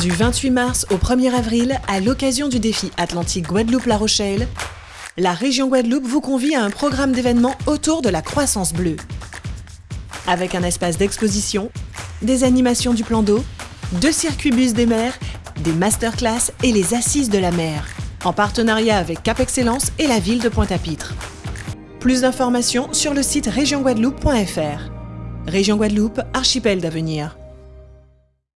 Du 28 mars au 1er avril, à l'occasion du défi Atlantique Guadeloupe-La Rochelle, la région Guadeloupe vous convie à un programme d'événements autour de la croissance bleue. Avec un espace d'exposition, des animations du plan d'eau, deux circuits bus des mers, des masterclass et les assises de la mer, en partenariat avec Cap Excellence et la ville de Pointe-à-Pitre. Plus d'informations sur le site régionguadeloupe.fr. Région Guadeloupe, archipel d'avenir.